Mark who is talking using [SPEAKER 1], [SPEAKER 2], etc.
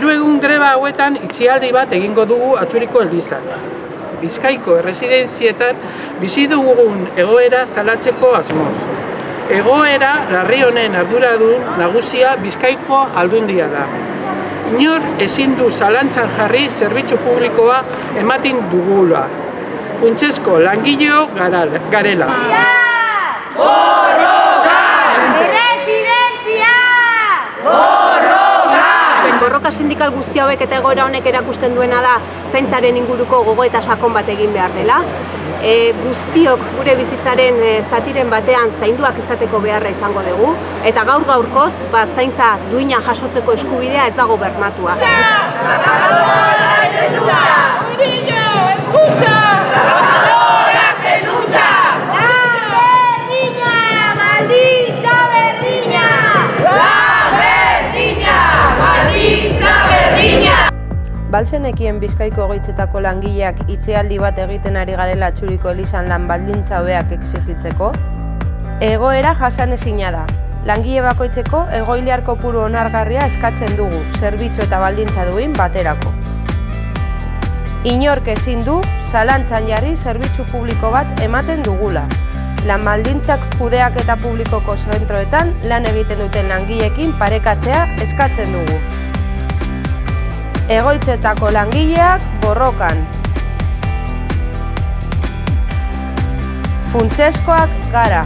[SPEAKER 1] Hiru egun greba hauetan itxialdi bat egingo dugu Atxuriko Elizan. Bizkaiko erresidentzietan bizi dugun egoera salatzeko asmoz. Egoera larri honen arduradun nagusia Bizkaiko aldundia da. Inor ezin du zalantzan jarri zerbitzu publikoa ematen dugula. Funtsesko langileo garela.
[SPEAKER 2] Erresidentzia!
[SPEAKER 3] Borroka sindikal guzti hauek eta egoera honek erakusten duena da zaintzaren inguruko gogo eta sakon bat egin behar dela. E, guztiok gure bizitzaren e, zatiren batean zainduak izateko beharra izango dugu eta gaur gaurkoz ba, zaintza duina jasotzeko eskubidea ez dago bermatua.
[SPEAKER 4] Balsenekien Bizkaiko egoitzetako langileak itxealdi bat egiten ari garela txuriko elizan lan baldintza hobeak exigitzeko? Egoera jasanezina da. Langile bakoitzeko egoiliar kopuru onargarria eskatzen dugu, zerbitzu eta baldintza duin baterako. Inork ezin du, zalantzan jarri zerbitzu publiko bat ematen dugula. Lan baldintzak kudeak eta publikoko zentroetan lan egiten duten langileekin parekatzea eskatzen dugu. Egoitzetako langileak borrokan. Funtseskoak gara.